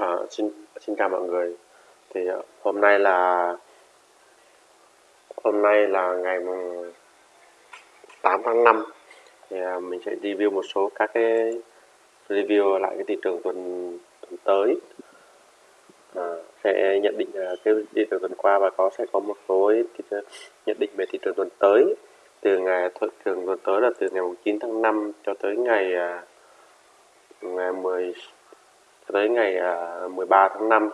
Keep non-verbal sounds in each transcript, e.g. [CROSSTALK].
À, xin xin chào mọi người. Thì ờ, hôm nay là hôm nay là ngày mùng 8 tháng 5 thì ờ, mình sẽ review một số các cái review lại cái thị trường tuần tuần tới. À, sẽ nhận định ờ, cái thị trường tuần qua và có sẽ có một số thị trường, nhận định về thị trường tuần tới từ ngày thị trường tuần tới là từ ngày mùng 9 tháng 5 cho tới ngày ờ, ngày 10 cho tới ngày à, 13 tháng 5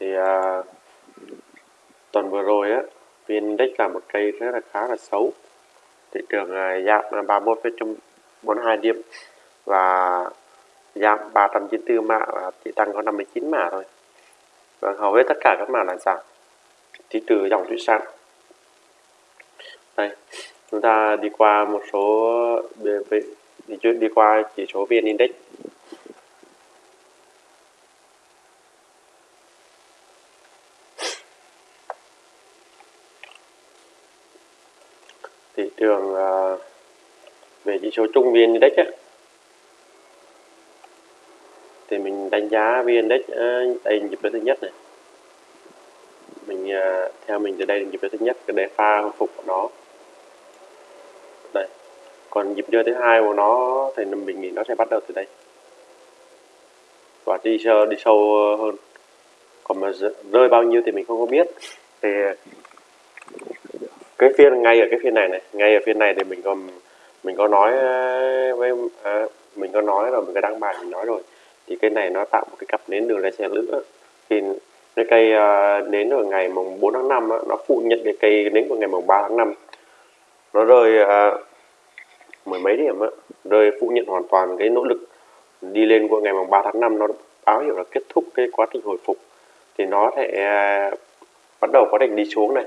thì à, tuần vừa rồi á VN Index là một cây rất là khá là xấu. Thị trường à, giảm 31,42 điểm và giảm 394 mã và chỉ tăng có 59 mã thôi. Và hầu hết tất cả các mã là giảm. Chỉ trừ dòng thủy sản đây chúng ta đi qua một số về, về đi, đi qua chỉ số VN Index. Thị trường à, về chỉ số chung VN Index á, thì mình đánh giá VN Index à, đây là nhịp thứ nhất này. Mình à, theo mình từ đây là nhịp thứ nhất cái đề pha phục của nó còn nhịp chơi thứ hai của nó thì mình nghĩ nó sẽ bắt đầu từ đây. Và đi sâu đi sâu hơn. Còn mà rơi bao nhiêu thì mình không có biết. Thì cái phiên ngay ở cái phiên này này ngay ở phiên này thì mình còn mình có nói ờ, với à, mình có nói rồi mình có đăng bài mình nói rồi. Thì cái này nó tạo một cái cặp nến đường lên xe lửa. Thì cái cây ờ, nến ở ngày mùng 4 tháng 5 á, nó phụ nhận cái cây nến của ngày mùng 3 tháng 5 nó rơi mười mấy điểm á, rơi phụ nhận hoàn toàn cái nỗ lực đi lên của ngày mùng 3 tháng 5 nó báo hiệu là kết thúc cái quá trình hồi phục. Thì nó sẽ à, bắt đầu quá trình đi xuống này.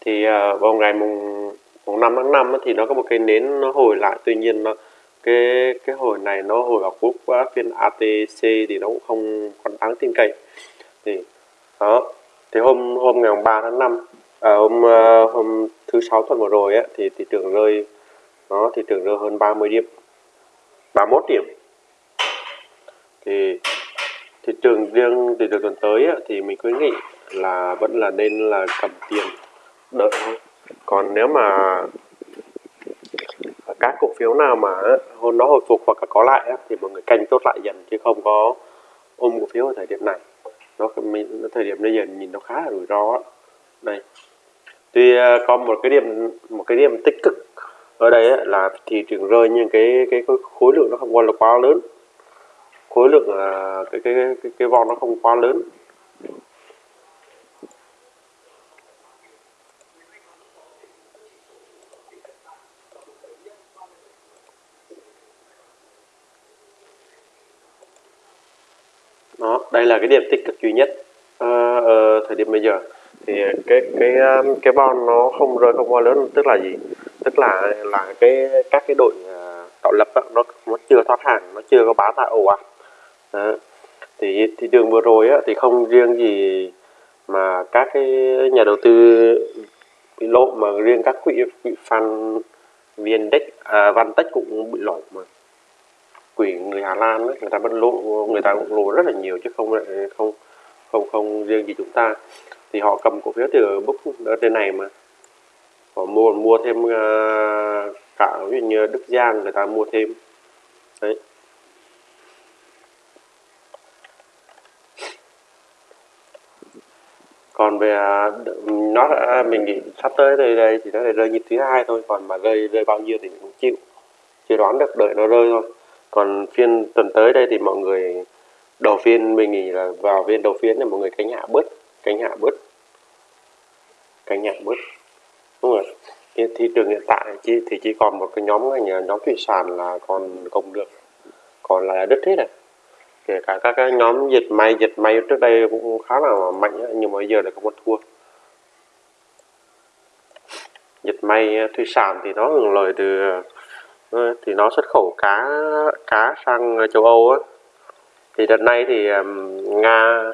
Thì à, vào ngày mùng mùng 5 tháng 5 á, thì nó có một cái nến nó hồi lại. Tuy nhiên nó cái cái hồi này nó hồi vào cuối quá phiên ATC thì nó cũng không còn đáng tin cậy. Thì đó. Thì hôm hôm ngày mùng 3 tháng 5 à, hôm à, hôm thứ sáu tuần vừa rồi á thì thị trường rơi nó thì trường rơi hơn 30 điểm. 31 điểm. Thì thị trường riêng thị trường tuần tới ấy, thì mình khuyến nghị là vẫn là nên là cầm tiền đợi thôi. Còn nếu mà các cổ phiếu nào mà hôm nó hồi phục hoặc là có lại ấy, thì mọi người canh tốt lại dần chứ không có ôm cổ phiếu ở thời điểm này. Nó thời điểm bây giờ nhìn nó khá là rủi ro đây. Tuy à, có một cái điểm một cái điểm tích cực ở đây ấy, là thị trường rơi nhưng cái cái khối- khối lượng nó không quá là quá lớn. Khối lượng à, cái cái cái cái, cái von nó không quá lớn. Đó đây là cái điểm tích cực duy nhất à, ở thời điểm bây giờ. Thì cái cái à, cái bon nó không rơi không quá lớn tức là gì? Tức là là cái các cái đội à, tạo lập đó, nó nó chưa thoát hàng nó chưa có bán tại ồ ạt. Thì thị trường vừa rồi á, thì không riêng gì mà các cái nhà đầu tư bị lộ mà riêng các quỹ quỹ fan VNDex à, Vantech cũng bị lộ mà. Quỹ người Hà Lan ấy, người ta vẫn lộ người ta cũng lộ rất là nhiều chứ không không không không riêng gì chúng ta. Thì họ cầm cổ phiếu từ book ở trên này mà họ mua mua thêm uh, cả ví dụ như Đức Giang người ta mua thêm. Đấy. Còn về à, nó đã- à, mình nghĩ sắp tới đây đây thì nó lại rơi nhịp thứ hai thôi còn mà rơi rơi bao nhiêu thì mình cũng chịu. Chưa đoán được đợi nó rơi thôi. Còn phiên tuần tới đây thì mọi người đầu phiên mình nghĩ là vào phiên đầu phiên thì mọi người cánh hạ bớt cánh hạ bớt cánh hạ bớt đúng rồi. Thì thị trường hiện tại chỉ, thì chỉ còn một cái nhóm ngành nhóm thủy sản là còn công được, còn lại là đứt hết này kể cả các cái nhóm dệt may dệt may trước đây cũng khá là mạnh nhưng mà bây giờ lại không có thua. Dệt may ờ, thủy sản thì nó hưởng lợi từ ờ, thì nó xuất khẩu cá cá sang châu Âu á. Thì đợt này thì Nga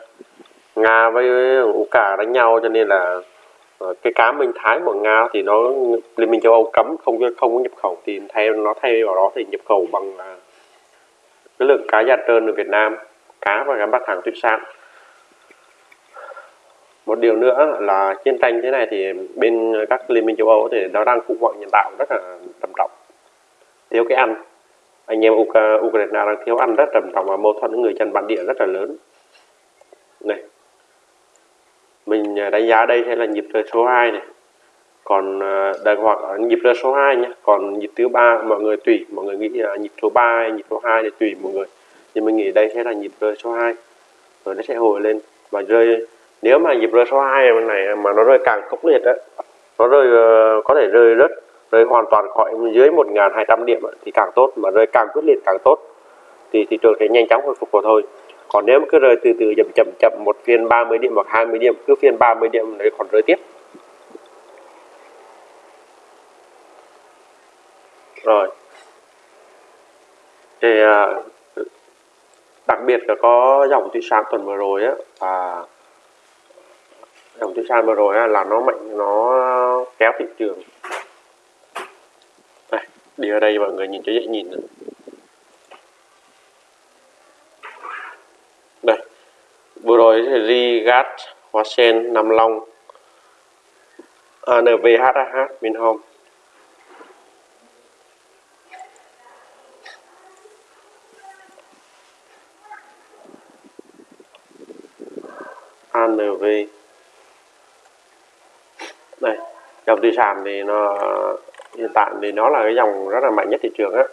Nga với ukraine đánh nhau cho nên là Ờ, cái cá Minh Thái của Nga thì nó, Liên minh châu Âu cấm, không không có nhập khẩu. Thì thay, nó thay vào đó thì nhập khẩu bằng à, cái lượng cá da trơn ở Việt Nam, cá và các mặt hàng thủy sản. Một điều nữa là chiến tranh thế này thì bên các liên minh châu Âu thì nó đang khủng hoảng nhân đạo rất là trầm trọng, thiếu cái ăn. Anh em Ukraine đang thiếu ăn rất trầm trọng và mâu thuẫn với người dân bản địa rất là lớn. Này mình à, đánh giá đây sẽ là nhịp rơi số 2 này. Còn à, đây hoặc à, nhịp rơi số 2 nhé còn nhịp thứ ba, mọi người tùy. Mọi người nghĩ là nhịp số 3 hay nhịp số 2 thì tùy mọi người. Nhưng mình nghĩ đây sẽ là nhịp rơi số 2 rồi nó sẽ hồi lên. Và rơi, nếu mà nhịp rơi số 2 này, mà nó rơi càng khốc liệt á, nó rơi ờ, có thể rơi rất rơi hoàn toàn khỏi dưới 1.200 điểm thì càng tốt. Mà rơi càng quyết liệt càng tốt, thì thị trường sẽ nhanh chóng hồi phục của thôi còn nếu mà cứ rơi từ từ chậm chậm chậm một phiên 30 điểm hoặc 20 điểm cứ phiên 30 điểm đấy còn rơi tiếp. Rồi. Thì à, đặc biệt là có dòng thủy sản tuần vừa rồi á và dòng thủy sản vừa rồi á, là nó mạnh nó kéo thị trường. Đây, đi ở đây mọi người nhìn cho dễ nhìn này. đây vừa rồi thì Rigat Hoa Sen, Nam Long ANVHH Vinhome ANV đây, dòng thủy sản thì nó, hiện tại thì nó là cái dòng rất là mạnh nhất thị trường á.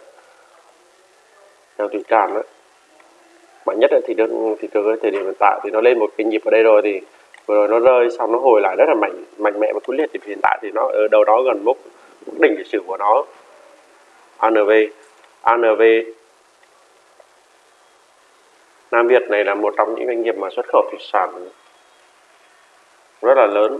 Dòng thủy sản đó mạnh nhất thì thị trường thị trường thời điểm hiện tại thì nó lên một cái nhịp ở đây rồi thì vừa rồi nó rơi xong nó hồi lại rất là mạnh mạnh mẽ và quyết liệt. Thì hiện tại thì nó ở đâu đó gần mốc đỉnh lịch sử của nó. ANV ANV Nam Việt này là một trong những doanh nghiệp mà xuất khẩu thủy sản rất là lớn.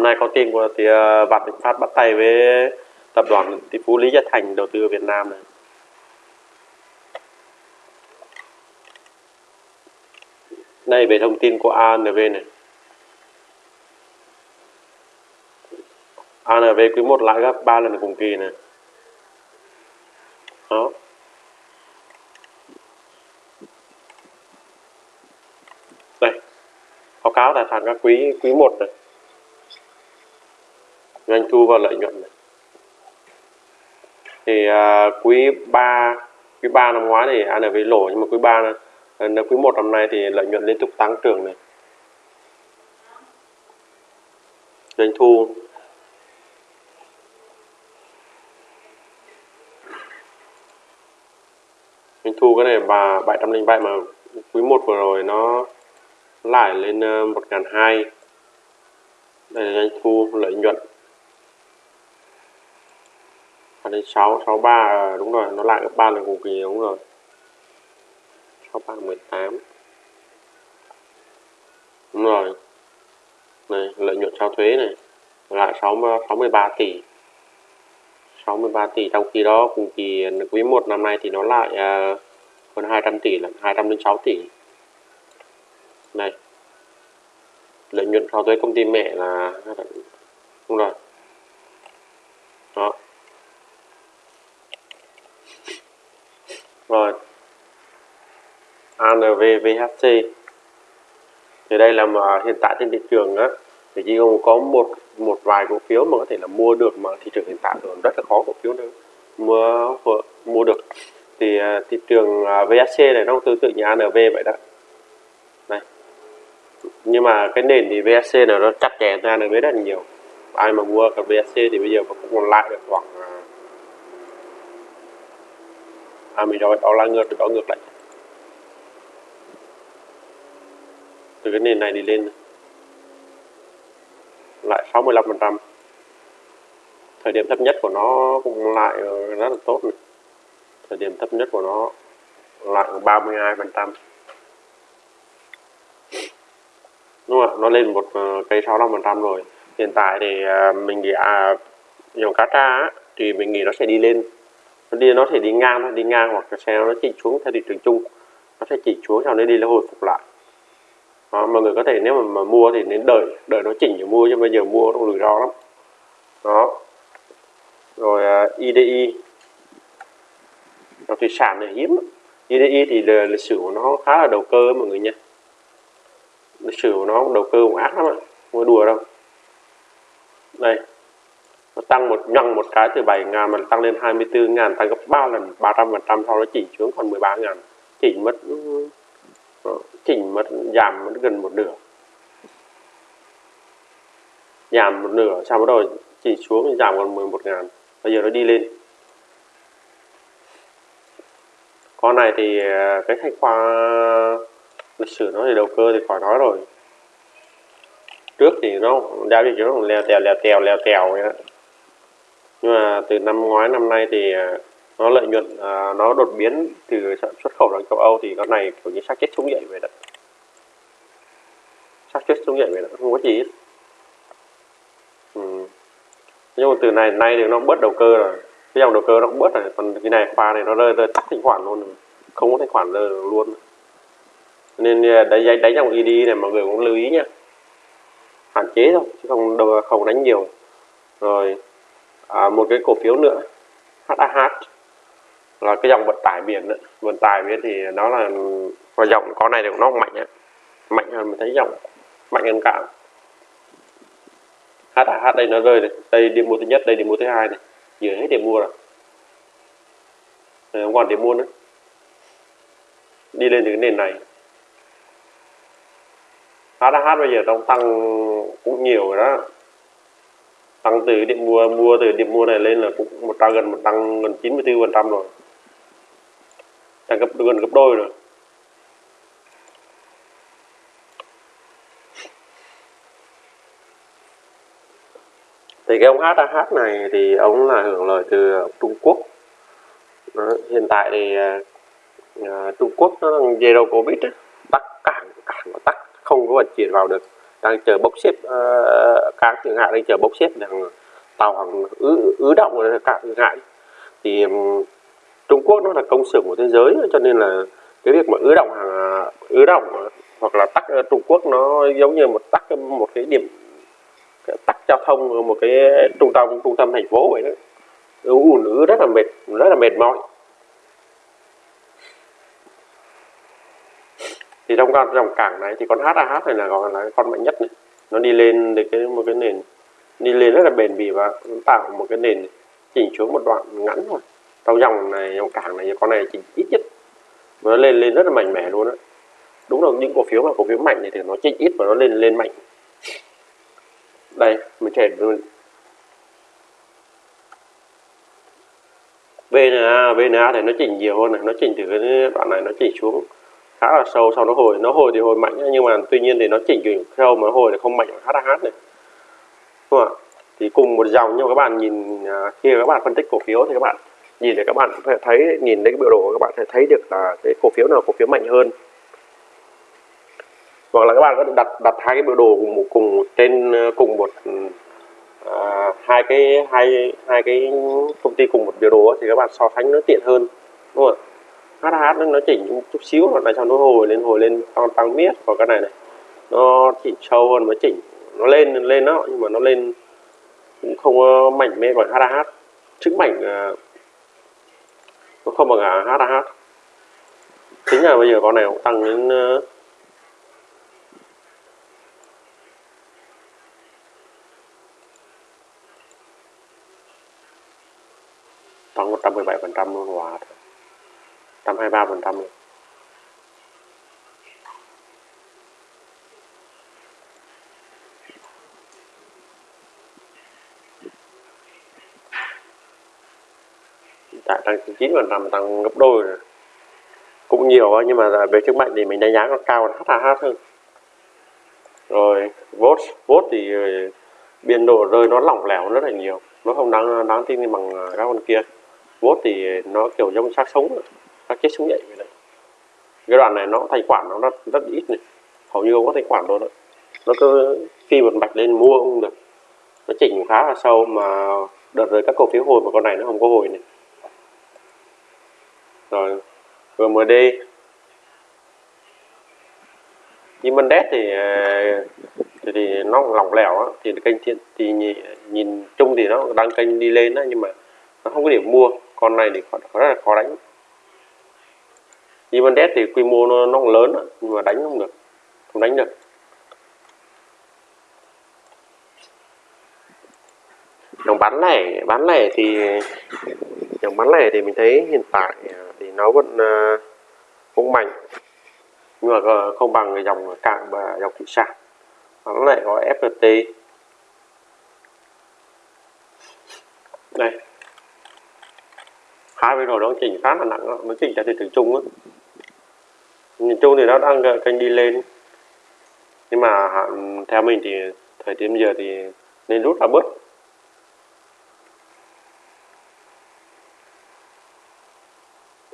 Hôm nay có tin của thì à, Vạn Thịnh Phát bắt tay với tập đoàn tỷ phú Lý Gia Thành đầu tư ở Việt Nam này. Đây, về thông tin của ANV này. ANV quý 1 lãi gấp 3 lần cùng kỳ này. Đó. Đây, báo cáo tài sản các quý quý 1 này doanh thu và lợi nhuận này. thì à, quý 3 quý 3 năm ngoái thì ANV lỗ nhưng mà quý 3 năm à, quý 1 năm nay thì lợi nhuận liên tục tăng trưởng này. Doanh thu. Doanh thu cái này bà 707 mà quý 1 vừa rồi nó lại lên à, 1.200 đây là doanh thu lợi nhuận ở đây 6 63 đúng rồi nó lại gấp 3 lần cùng kỳ đúng rồi. 63 18 đúng rồi. Này lợi nhuận sau thuế này lại 6 63 tỷ. 63 tỷ trong khi đó cùng kỳ quý 1 năm nay thì nó lại uh, hơn 200 tỷ là 206 tỷ. Này lợi nhuận sau thuế công ty mẹ là đúng rồi. Đó. Rồi. ANVVHC thì đây là mà hiện tại trên thị trường á, thì chỉ có một một vài cổ phiếu mà có thể là mua được mà thị trường hiện tại còn rất là khó cổ phiếu nữa. Mua mua được. Thì à, thị trường à, VHC này nó tương tự như ANV vậy đó. Này nhưng mà cái nền thì VHC này nó chặt chẽ ra ANV rất là nhiều. Ai mà mua cả VHC thì bây giờ cũng còn lại được khoảng à, à mình rồi đó là ngược đó ngược lại. Từ cái nền này đi lên. Lại 65 phần trăm. Thời điểm thấp nhất của nó cũng lại ờ, rất là tốt này. thời điểm thấp nhất của nó lại 32 phần trăm. Đúng không ạ? Nó lên một ờ, cây 65 phần trăm rồi. Hiện tại thì ờ, mình nghĩ à dòng cá tra thì mình nghĩ nó sẽ đi lên đi nó thể đi ngang thôi đi ngang hoặc là xe nó chỉnh xuống theo thị trường chung. Nó sẽ chỉnh xuống sau đấy đi nó hồi phục lại. Đó, mọi người có thể nếu mà, mà mua thì nên đợi đợi nó chỉnh rồi mua chứ bây giờ mua nó rủi ro lắm. Đó. Rồi uh, IDI dòng thủy sản này hiếm. IDI thì lịch sử của nó khá là đầu cơ mọi người nha lịch sử của nó đầu cơ cũng ác lắm ạ mua đùa đâu. Đây nó tăng một, nhằng một cái từ 7 ngàn mà tăng lên 24 ngàn, tăng gấp 3 lần 300 phần trăm sau đó chỉ xuống còn 13 ngàn. Chỉnh mất ờ, chỉnh mất, giảm mất gần một nửa. Giảm một nửa sau đó chỉ xuống giảm còn 11 ngàn. Bây giờ nó đi lên. Con này thì ờ, cái thanh khoa lịch sử nó thì đầu cơ thì khỏi nói rồi. Trước thì nó giao dịch nó leo tèo leo tèo leo tèo vậy đó nhưng mà từ năm ngoái năm nay thì à, nó lợi nhuận à, nó đột biến từ xuất khẩu sang châu Âu thì con này kiểu như xác chết xuống dậy vậy đó. Xác chết xuống dậy vậy đó không có gì hết. Ừ. nhưng mà từ này nay thì nó bớt đầu cơ rồi. Cái dòng đầu cơ nó cũng bớt rồi còn cái này khoa này nó rơi rơi tắt thanh khoản luôn rồi. không có thanh khoản rơi luôn. Nên à, đánh đánh, đánh dòng ED này mọi người cũng lưu ý nha hạn chế thôi chứ không đâu không đánh nhiều. Rồi à, một cái cổ phiếu nữa HAH là cái dòng vận tải biển đó. vận tải biển thì nó là và dòng con này thì nó mạnh á mạnh hơn mình thấy dòng mạnh hơn cả. HAH đây nó rơi này đây điểm mua thứ nhất đây điểm mua thứ hai này dưới hết điểm mua rồi. Ờ, không còn điểm mua nữa. Đi lên từ cái nền này. HAH bây giờ trong tăng cũng nhiều rồi đó tăng từ điểm mua mua từ điểm mua này lên là cũng một tăng gần một tăng gần 94 phần trăm rồi. Tăng gấp gần gấp đôi rồi. Thì cái ông HAH này thì ông là hưởng lợi từ Trung Quốc. Đó, hiện tại thì uh, Trung Quốc nó đang zero covid á, cản cảng cảng nó tắt không có vận chuyển vào được đang chờ bốc xếp ờ, uh, các thượng hải đang chờ bốc xếp đang tàu hàng ứ ứ động ở thượng hải. Thì um, Trung Quốc nó là công xưởng của thế giới cho nên là cái việc mà ứ động hàng ứ động hoặc là tắt ờ, Trung Quốc nó giống như một tắt một cái điểm tắt giao thông một cái trung tâm trung tâm thành phố vậy đó. Ùn ứ rất là mệt rất là mệt mỏi thì trong con dòng cảng này thì con HAH này là còn là con mạnh nhất này. Nó đi lên được cái, một cái nền, đi lên rất là bền bỉ và tạo một cái nền chỉnh xuống một đoạn ngắn thôi. Trong dòng này, dòng cảng này, con này chỉnh ít nhất, nó lên lên rất là mạnh mẽ luôn á. Đúng là những cổ phiếu mà cổ phiếu mạnh này thì nó chỉnh ít và nó lên lên mạnh. Đây, mình chạy luôn. VNA VNA thì nó chỉnh nhiều hơn này, nó chỉnh từ cái đoạn này nó chỉnh xuống khá là sâu sau nó hồi nó hồi thì hồi mạnh nhưng mà tuy nhiên thì nó chỉnh chỉnh sâu mà nó hồi thì không mạnh bằng HH này. Đúng không ạ? Thì cùng một dòng nhưng mà các bạn nhìn à, khi các bạn phân tích cổ phiếu thì các bạn nhìn để các bạn phải thấy nhìn thấy cái biểu đồ các bạn sẽ thấy được là cái cổ phiếu nào cổ phiếu mạnh hơn. Hoặc là các bạn có thể đặt đặt hai cái biểu đồ cùng một cùng trên ờ, cùng một à, hai cái hai hai cái công ty cùng một biểu đồ thì các bạn so sánh nó tiện hơn. Đúng không ạ? HH nó chỉnh chút xíu hoặc là cho nó hồi lên hồi lên tăng tăng miết còn cái này này. Nó chỉnh sâu hơn nó chỉnh nó lên lên đó nhưng mà nó lên cũng không ờ, mạnh mẽ bằng HH chứng mạnh ờ, nó không bằng HH chính là bây giờ con này cũng tăng đến ờ, tăng 117 phần trăm luôn hòa 123 phần trăm. Luôn tại tăng 9 phần trăm, tăng gấp đôi rồi. Cũng nhiều nhưng mà về sức mạnh thì mình đánh giá nó cao hơn HH hơn. Rồi vốt vốt thì ờ, biên độ rơi nó lỏng lẻo rất là nhiều. Nó không đáng đáng tin bằng ờ, các con kia. Vốt thì nó kiểu giống xác sống chết xuống dậy vậy đấy. Cái đoạn này nó thanh khoản nó rất rất ít này. Hầu như không có thanh khoản đâu đó nó cứ phi một mạch lên mua không được. Nó chỉnh khá là sâu mà đợt rồi các cổ phiếu hồi mà con này nó không có hồi này. Rồi GMD nhưng Mendes thì à, thì, thì nó lỏng lẻo á, thì kênh thì, thì nhìn, nhìn chung thì nó đang kênh đi lên á, nhưng mà nó không có điểm mua. Con này thì rất là khó đánh. Mendes thì quy mô nó, nó lớn nhưng mà đánh không được không đánh được. Dòng bán lẻ bán lẻ thì dòng bán lẻ thì mình thấy hiện tại thì nó vẫn à, uh, cũng mạnh. Nhưng mà không bằng cái dòng cạn và dòng thủy sản. Bán lẻ có FPT đây. Hai bên rồi nó chỉnh khá là nặng đó. nó chỉnh cho thị trường chung á nhìn chung thì nó đang kênh đi lên nhưng mà theo mình thì thời điểm giờ thì nên rút ra bớt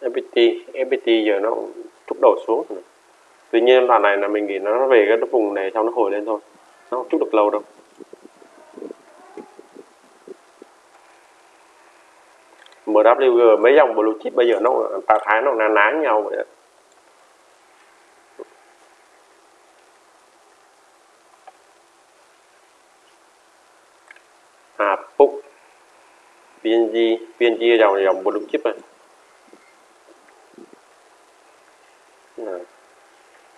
FPT FPT giờ nó trúc đầu xuống rồi. tuy nhiên đoạn này là mình nghĩ nó về cái vùng này xong nó hồi lên thôi nó không trúc được lâu đâu MWG mấy dòng blue chip bây giờ nó tạo thái nó na ná nhau vậy đó. À PNG PNG dòng dòng blue chip này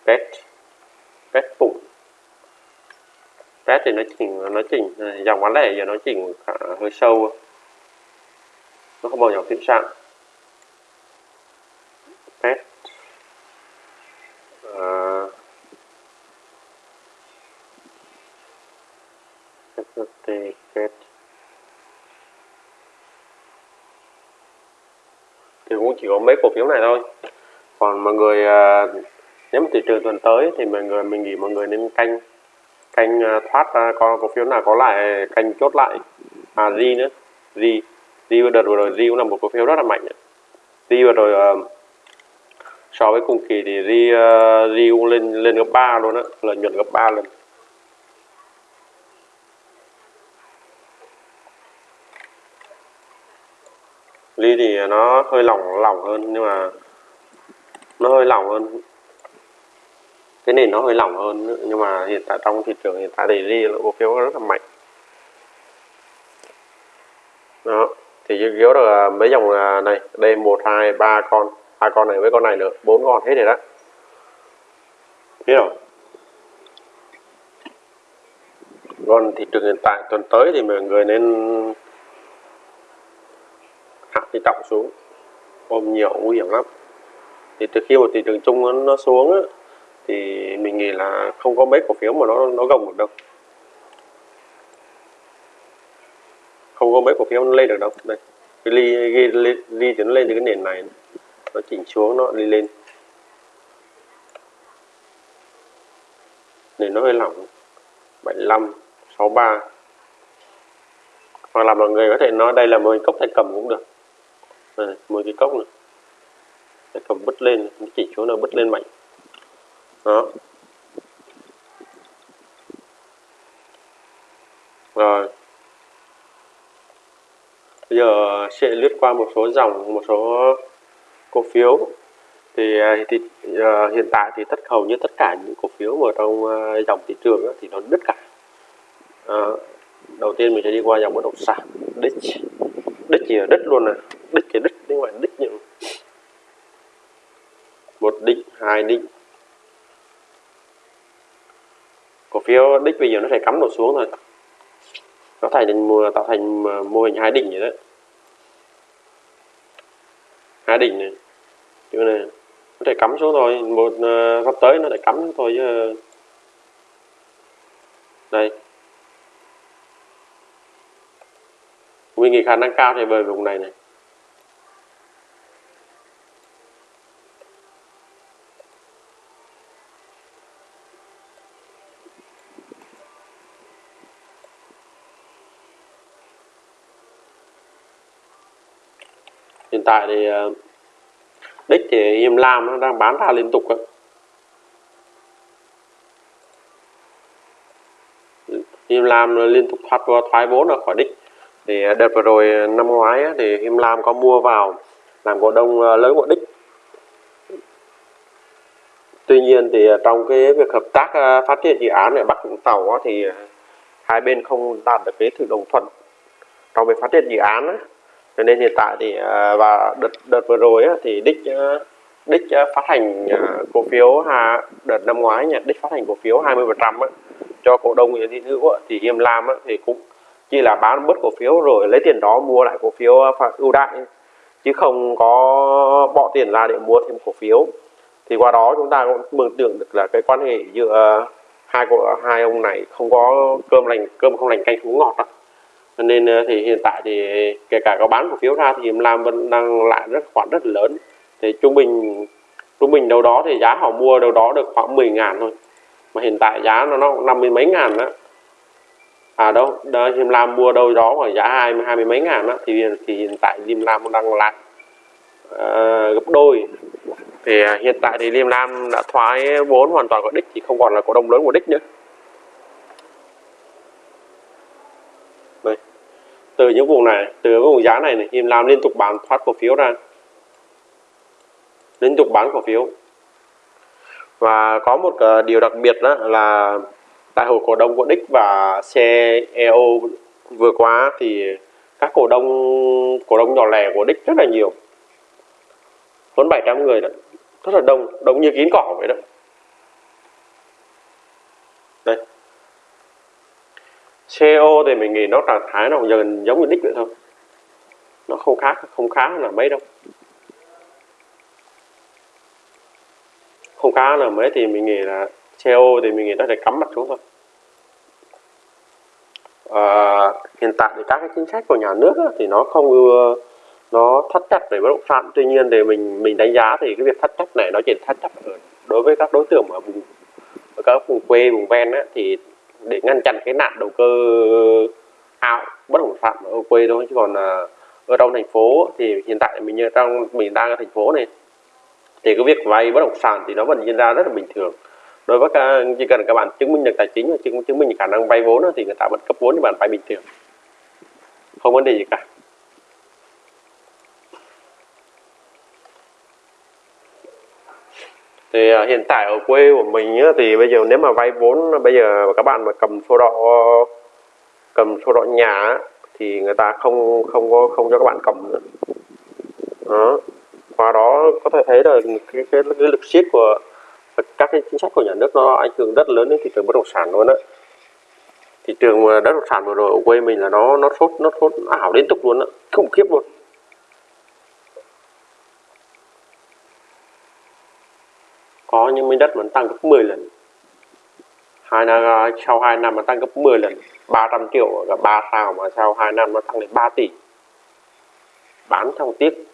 pet. Pet phụng pet thì nó chỉnh nó chỉnh à, dòng bán lẻ giờ nó chỉnh hơi sâu. Nó không bao giờ tiệm sạn pet. Uh, pet. Thì cũng chỉ có mấy cổ phiếu này thôi. Còn mọi người à, nếu mà thị trường tuần tới thì mọi người mình nghĩ mọi người nên canh canh à, thoát à, ra con cổ phiếu nào có lại canh chốt lại. À gì nữa. Gì gì vừa đợt vừa rồi gì cũng là một cổ phiếu rất là mạnh. Gì vừa rồi uh, so với cùng kỳ thì gì uh, cũng lên lên gấp 3 luôn á lợi nhuận gấp 3 lần. Ly thì nó hơi lỏng lỏng hơn, nhưng mà nó hơi lỏng hơn. Cái nền nó hơi lỏng hơn, nhưng mà hiện tại trong thị trường hiện tại thì ri là cổ phiếu rất là mạnh. Đó, thì dự yếu là mấy dòng à, này đây một, hai, ba con. Hai con này với con này nữa, bốn con hết rồi đó. Biết không? còn thị trường hiện tại tuần tới thì mọi người nên thì trọng xuống. Ôm nhiều nguy hiểm lắm. Thì từ khi một thị trường chung nó xuống á, thì mình nghĩ là không có mấy cổ phiếu mà nó nó gồng được đâu. Không có mấy cổ phiếu nó lên được đâu. Đây cái ly ghi ly, ly thì nó lên từ cái nền này. Nó chỉnh xuống nó đi lên. Nền nó hơi lỏng. 75 63 hoặc là mọi người có thể nói đây là một cốc tay cầm cũng được. Ờ, đây, một cái cốc này. Để cầm bứt lên nó chỉ chỗ nào bứt lên mạnh. Đó. Rồi. Bây giờ sẽ lướt qua một số dòng một số cổ phiếu. Thì à, thì uh, hiện tại thì tất hầu như tất cả những cổ phiếu ở trong uh, dòng thị trường đó, thì nó đứt cả. Uh, đầu tiên mình sẽ đi qua dòng bất động sản đích đích gì là đích luôn nè đích thì đích nhưng mà đích những một đích hai đích cổ phiếu đích bây giờ nó phải cắm đổ xuống thôi. Nó thành tạo thành à, mô hình hai đỉnh vậy đấy. Hai đỉnh này. Chỗ này nó thể cắm xuống thôi. Một uh, sắp tới nó lại cắm xuống thôi chứ. Đây. Mình nghĩ khả năng cao thì về vùng này này hiện tại thì ờ, đích thì em làm nó đang bán ra liên tục ấy. em làm liên tục thoát, thoái vốn ra khỏi đích thì à, đợt vừa rồi à, năm ngoái thì Him Lam có mua vào làm cổ đông à, lớn của đích. Tuy nhiên thì trong cái việc hợp tác phát triển dự án ở Bắc Vũng Tàu thì hai bên không đạt được cái sự đồng thuận trong việc phát triển dự án cho nên hiện tại thì và đợt đợt vừa rồi thì đích đích phát hành cổ phiếu đợt năm ngoái nhà đích phát hành cổ phiếu 20 phần trăm cho cổ đông Nguyễn Thị Hữu thì Hiêm Lam thì cũng chỉ là bán bớt cổ phiếu rồi lấy tiền đó mua lại cổ phiếu à, ưu đãi. Chứ không có bỏ tiền ra để mua thêm cổ phiếu. Thì qua đó chúng ta cũng mường tưởng được là cái quan hệ giữa hai của hai ông này không có cơm lành, cơm không lành canh không ngọt đó. nên à, thì hiện tại thì kể cả có bán cổ phiếu ra thì làm Lam vẫn đang lại rất, khoản rất lớn. Thì trung bình trung bình đâu đó thì giá họ mua đâu đó được khoảng 10 ngàn thôi. Mà hiện tại giá nó nó năm mươi mấy ngàn đó à đâu đó, Diêm Lam mua đâu đó khoảng giá hai hai mươi mấy ngàn đó thì thì hiện tại Diêm Lam đang lại uh, gấp đôi. Thì à, hiện tại thì Diêm Lam đã thoái vốn hoàn toàn của đích thì không còn là cổ đông lớn của đích nữa. Đây. từ những vùng này từ cái vùng giá này này Diêm Lam liên tục bán thoát cổ phiếu ra. Liên tục bán cổ phiếu. Và có một ờ, điều đặc biệt đó là tại hội cổ đông của Đích và CEO vừa qua thì các cổ đông cổ đông nhỏ lẻ của Đích rất là nhiều. Hơn 700 người đó. Rất là đông đông như kín cỏ vậy đó. Đây. CEO thì mình nghĩ nó trạng thái nó gần giống như Đích vậy thôi. Nó không khác, không khá là mấy đâu. Không khá là mấy thì mình nghĩ là CEO thì mình nghĩ nó sẽ cắm mặt xuống thôi. À, hiện tại thì các cái chính sách của nhà nước á, thì nó không ưa nó thắt chặt về bất động sản. Tuy nhiên thì mình mình đánh giá thì cái việc thắt chặt này nó chỉ thắt chặt ở đối với các đối tượng ở vùng ở các vùng quê vùng ven á, thì để ngăn chặn cái nạn đầu cơ ảo bất động sản ở quê thôi. Chứ còn à, ở trong thành phố thì hiện tại mình như trong mình đang ở thành phố này thì cái việc vay bất động sản thì nó vẫn diễn ra rất là bình thường đối với các, chỉ cần các bạn chứng minh được tài chính và chứng, chứng minh khả năng vay vốn thì người ta vẫn cấp vốn cho bạn vay bình thường. Không vấn đề gì cả. Thì uh, hiện tại ở quê của mình thì bây giờ nếu mà vay vốn bây giờ các bạn mà cầm sổ đỏ cầm sổ đỏ nhà thì người ta không không có không cho các bạn cầm nữa. Đó. Qua đó có thể thấy là cái, cái, cái lực siết của các cái chính sách của nhà nước nó ảnh hưởng rất lớn đến thị trường bất động sản luôn đấy thị trường bất động sản vừa rồi ở quê mình là nó nó sốt nó sốt ảo liên tục luôn đó khủng khiếp luôn. Có những miếng đất mà tăng gấp 10 lần. Hai năm, sau 2 năm mà tăng gấp 10 lần 300 triệu là 3 sao mà sau 2 năm nó tăng lên 3 tỷ. Bán trong tiếc.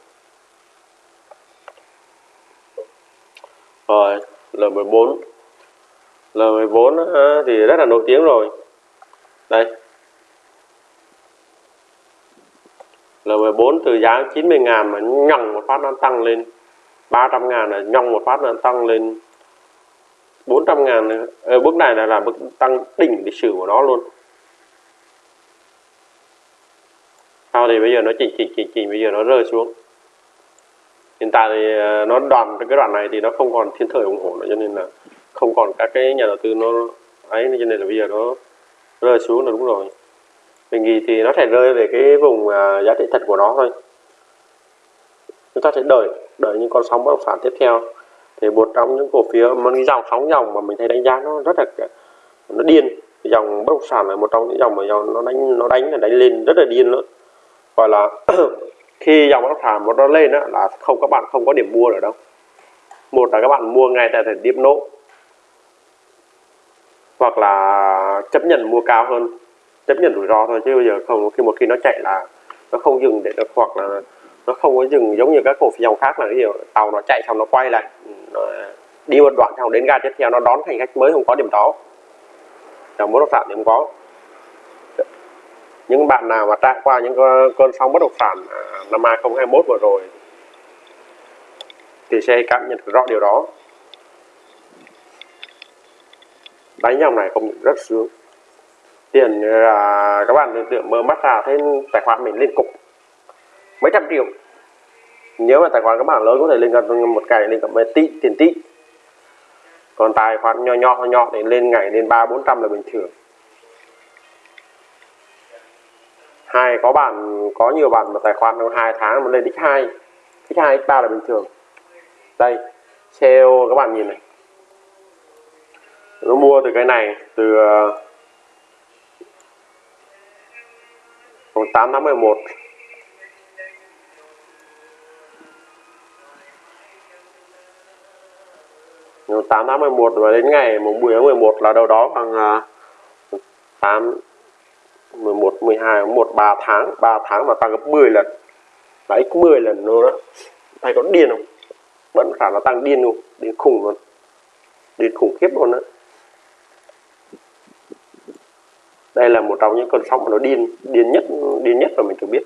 Rồi L14 L14 thì rất là nổi tiếng rồi. Đây. L14 từ giá 90 ngàn mà nhòng một phát nó tăng lên. 300 ngàn là nhòng một phát nó tăng lên. 400 ngàn ở bước này là là bước tăng đỉnh lịch sử của nó luôn. Sau thì bây giờ nó chỉnh chỉnh chỉnh chỉnh bây giờ nó rơi xuống hiện tại thì ờ, nó đoạn, cái đoạn này thì nó không còn thiên thời ủng hộ nữa, cho nên là không còn các cái nhà đầu tư nó ấy, cho nên là bây giờ nó rơi xuống là đúng rồi. Mình nghĩ thì nó sẽ rơi về cái vùng à, giá trị thật của nó thôi. Chúng ta sẽ đợi đợi những con sóng bất động sản tiếp theo. Thì một trong những cổ phiếu, một cái dòng sóng dòng mà mình thấy đánh giá nó rất là, nó điên. Dòng bất động sản là một trong những dòng mà dòng nó đánh nó đánh là đánh lên rất là điên nữa gọi là [CLEARS THROAT] khi dòng bất động sản nó lên đó, là không các bạn không có điểm mua ở đâu. Một là các bạn mua ngay tại thời điểm nổ hoặc là chấp nhận mua cao hơn chấp nhận rủi ro thôi chứ bây giờ không khi một khi nó chạy là nó không dừng để được hoặc là nó không có dừng giống như các cổ phiếu dòng khác là cái gì tàu nó chạy xong nó quay lại nó đi một đoạn xong đến ga tiếp theo nó đón hành khách mới không có điểm đó. Dòng bất động sản thì không có những bạn nào mà trải qua những cơn sóng bất động sản à, năm 2021 vừa rồi, thì sẽ cảm nhận rõ điều đó. Đánh dòng này không rất sướng. Tiền là các bạn tưởng tượng mơ mắt ra thấy tài khoản mình lên cục mấy trăm triệu. Nếu mà tài khoản các bạn lớn có thể lên gần một ngày lên gần mấy tỷ, tiền tỷ. Còn tài khoản nhỏ nhỏ nhỏ thì lên ngày lên ba bốn trăm là bình thường. Hai có bạn có nhiều bạn mà tài khoản trong hai tháng mà lên x hai. X hai x ba là bình thường. Đây sale các bạn nhìn này. Nó mua từ cái này từ ờ, uh, 8 tháng 11 8 tháng 11 và đến ngày mùng 10 tháng 11 là đâu đó bằng uh, 8 11 12 1 3 tháng. 3 tháng mà tăng gấp 10 lần. Là x 10 lần luôn đó thầy có điên không? Vẫn khả nó tăng điên luôn. Điên khủng luôn. Điên khủng khiếp luôn đó đây là một trong những cơn sóng mà nó điên điên nhất điên nhất mà mình từng biết.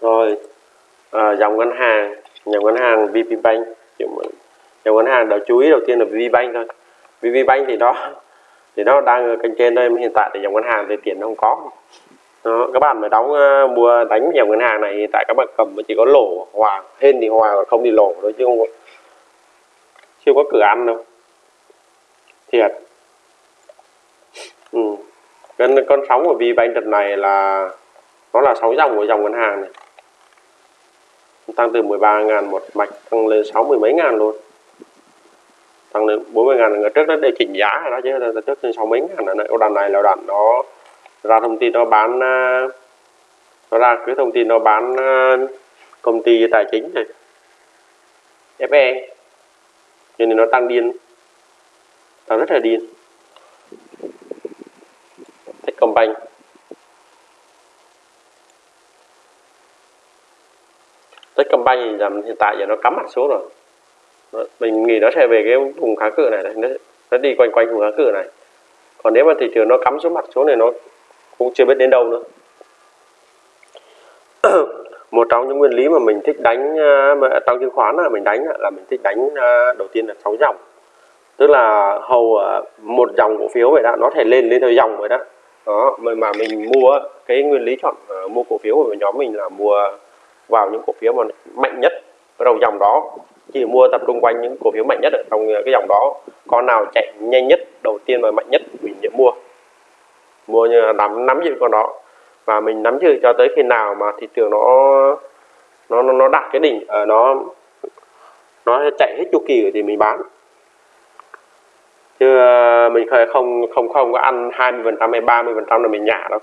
Rồi à, dòng ngân hàng. Dòng ngân hàng VPBank dòng ngân hàng đó chú ý đầu tiên là VPBank thôi. VPBank thì nó thì nó đang ở kênh trên đây hiện tại thì dòng ngân hàng thì tiền nó không có. Đó, các bạn mà đóng uh, mua đánh dòng ngân hàng này hiện tại các bạn cầm chỉ có lỗ hòa hên thì hòa không thì lỗ thôi chứ không chưa có cửa ăn đâu. Thiệt. Ừ. con con sóng của VPBank đợt này là nó là sóng dòng của dòng ngân hàng này. Tăng từ 13 ngàn một mạch tăng lên 60 mấy ngàn luôn tăng lên 40 ngàn người trước nó để chỉnh giá rồi đó, chứ là trước lên 6 mấy ngàn này. Đàn này là đàn nó ra thông tin nó bán à, nó ra cái thông tin nó bán à, công ty tài chính này. FE cho nên nó tăng điên. Tăng rất là điên. Techcombank. Techcombank thì hiện tại giờ nó cắm mặt xuống rồi. Vâng, mình nghĩ nó sẽ về cái vùng kháng cự này, này nó, nó đi quanh quanh vùng kháng cự này. Còn nếu mà thị trường nó cắm xuống mặt xuống này nó cũng chưa biết đến đâu nữa. [COUGHS] Một trong những nguyên lý mà mình thích đánh à, mà à, trong chứng khoán là mình đánh là mình thích đánh à, đầu tiên là sáu dòng. Tức là hầu à, một dòng cổ phiếu vậy đó nó thể lên lên theo dòng vậy đó. Đó mà mình mua cái nguyên lý chọn mua cổ phiếu của nhóm mình là mua vào những cổ phiếu mà mạnh nhất ở đầu dòng đó chỉ mua tập trung quanh những cổ phiếu mạnh nhất ở trong cái dòng đó. Con nào chạy nhanh nhất đầu tiên và mạnh nhất mình sẽ mua. Mua như là nắm nắm giữ con đó. Và mình nắm giữ cho tới khi nào mà thị trường nó nó nó, nó đạt cái đỉnh ở uh, nó nó chạy hết chu kỳ thì mình bán. Chứ uh, mình không không không có ăn 20 phần trăm hay 30 phần trăm là mình nhả đâu.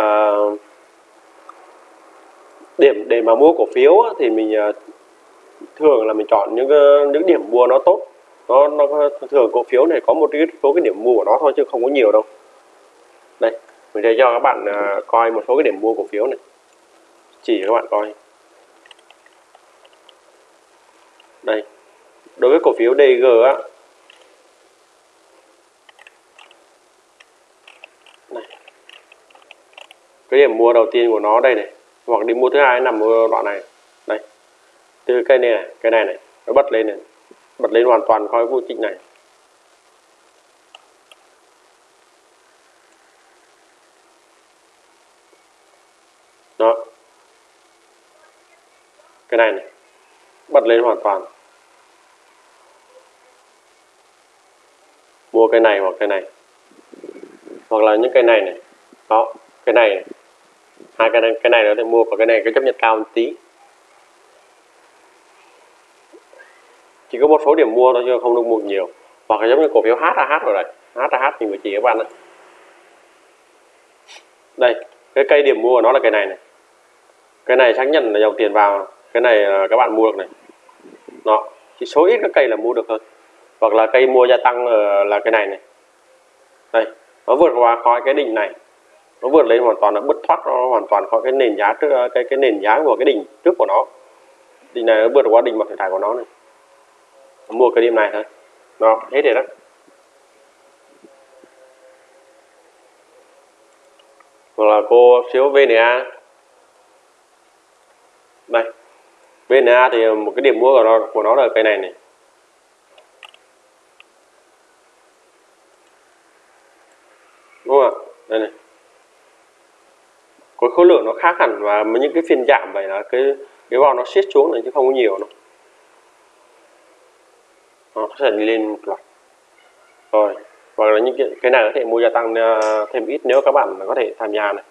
Uh, [COUGHS] điểm để mà mua cổ phiếu thì mình à, thường là mình chọn những à, những điểm mua nó tốt. Nó nó thường cổ phiếu này có một cái số cái điểm mua của nó thôi chứ không có nhiều đâu. Đây, mình sẽ cho các bạn à, coi một số cái điểm mua cổ phiếu này. Chỉ cho các bạn coi. Đây, đối với cổ phiếu DG á. Này cái điểm mua đầu tiên của nó đây này hoặc đi mua thứ hai nằm ở đoạn này. Đây. Từ cây này này cái này này nó bật lên này. Bật lên hoàn toàn khỏi vô trình này. Đó. Cái này này bật lên hoàn toàn. Mua cái này hoặc cái này. Hoặc là những cái này này. Đó cái này, này hai cái này cái này nó thì mua và cái này cái chấp nhận cao một tí. Chỉ có một số điểm mua thôi chứ không được mua nhiều. Hoặc là giống như cổ phiếu HAH rồi này. HAH thì mới chỉ các bạn này. đây, cái cây điểm mua của nó là cái này này. Cái này xác nhận là dòng tiền vào. Cái này là các bạn mua được này. Đó, chỉ số ít các cây là mua được hơn hoặc là cây mua gia tăng là cái này này. Đây, nó vượt qua khỏi cái đỉnh này nó vượt lên hoàn toàn là bứt thoát, nó hoàn toàn khỏi cái nền giá trước, cái cái nền giá của cái đỉnh trước của nó. Đỉnh này nó vượt qua đỉnh mặt thải của nó này. Mua cái điểm này thôi. Đó, hết rồi đó. Hoặc là cô phiếu VNA đây. VNA thì một cái điểm mua của nó của nó là cái này này đúng không ạ đây này có khối lượng nó khác hẳn và những cái phiên giảm vậy là cái cái vào nó siết xuống này chứ không có nhiều đâu. Nó sẽ lên một loạt. Rồi hoặc là những cái, cái này có thể mua gia tăng à, thêm ít nếu các bạn có thể tham gia này.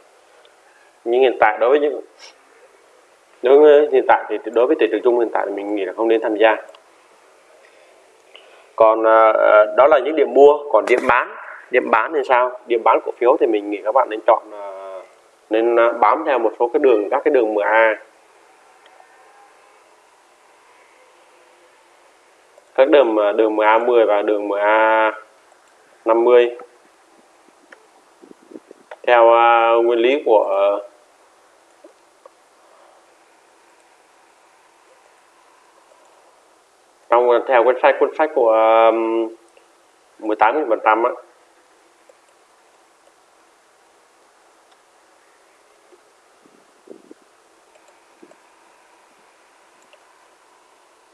Nhưng hiện tại đối với những đối với hiện tại thì đối với thị trường chung hiện tại thì mình nghĩ là không nên tham gia. Còn uh, đó là những điểm mua còn điểm bán. Điểm bán thì sao? Điểm bán cổ phiếu thì mình nghĩ các bạn nên chọn uh, nên à, bám theo một số cái đường các cái đường MA các đường à, đường MA10 và đường MA50 theo uh, nguyên lý của uh, trong theo cuốn sách cuốn sách của um, 18 phần trăm á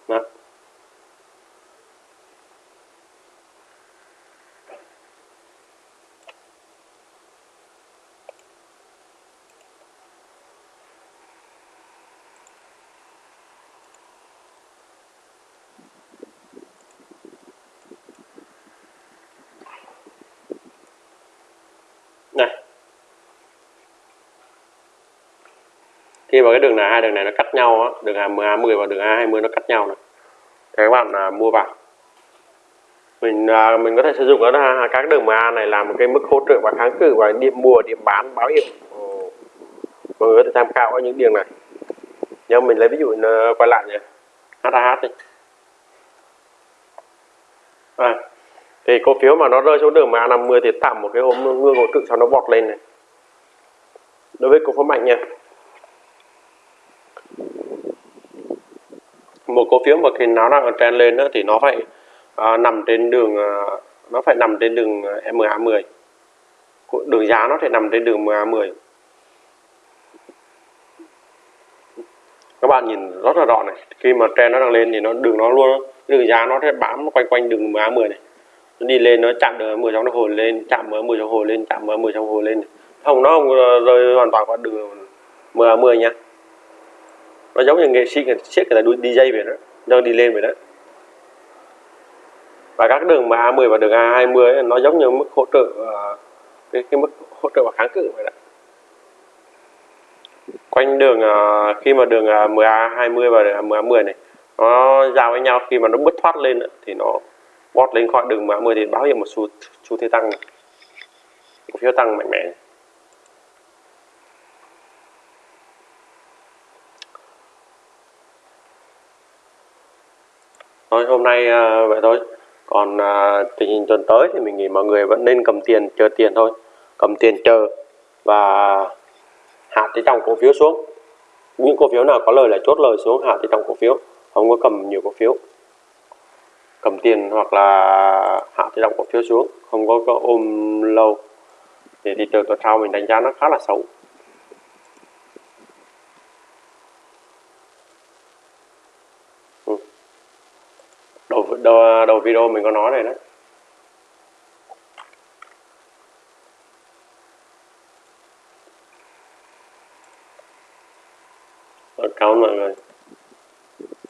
Đó. này khi mà cái đường này hai đường này nó cắt nhau á đường A10 và đường A20 nó cắt nhau này. Thì các bạn à, mua vào. Mình à, mình có thể sử dụng ở à, các đường MA này làm một cái mức hỗ trợ và kháng cự và điểm mua điểm bán báo hiệu. Mọi người có thể tham khảo ở những đường này. Nhưng mình lấy ví dụ à, quay lại nhé HAH đi. À, thì cổ phiếu mà nó rơi xuống đường MA50 thì tạm một cái hôm ngưỡng hỗ trợ sau nó bọt lên này. Đối với cổ phiếu mạnh nha. Một cổ phiếu mà khi nó đang trend lên đó, thì nó phải uh, nằm trên đường uh, nó phải nằm trên đường à, MA10 đường giá nó phải nằm trên đường MA10 các bạn nhìn rất là rõ này khi mà trend nó đang lên thì nó đường nó luôn đường giá nó sẽ bám quanh quanh đường MA10 này. Nó đi lên nó chạm đường 10 trong nó hồi lên chạm ở 10 trong hồi lên chạm ở 10 trong hồi lên. Không nó không rơi hoàn toàn qua đường MA10 nha nó giống như nghệ sĩ người siết người ta đi dj về đó đang đi lên về đó. Và các đường mà A10 và đường A20 nó giống như mức hỗ trợ ờ, cái, cái mức hỗ trợ và kháng cự vậy đó. Quanh đường ờ, khi mà đường ờ, MA20 và đường MA10 này nó giao với nhau khi mà nó bứt thoát lên thì nó bót lên khỏi đường MA10 thì báo hiệu một xu xu thế tăng cổ phiếu tăng mạnh mẽ thôi hôm nay à, vậy thôi. Còn à, tình hình tuần tới thì mình nghĩ mọi người vẫn nên cầm tiền chờ tiền thôi. Cầm tiền chờ và hạ tỷ trọng cổ phiếu xuống. Những cổ phiếu nào có lời là chốt lời xuống hạ tỷ trọng cổ phiếu. Không có cầm nhiều cổ phiếu. Cầm tiền hoặc là hạ tỷ trọng cổ phiếu xuống không có, có ôm lâu. Thì thị trường tuần sau mình đánh giá nó khá là xấu. Đầu, video mình có nói này đấy. Cảm ơn mọi người.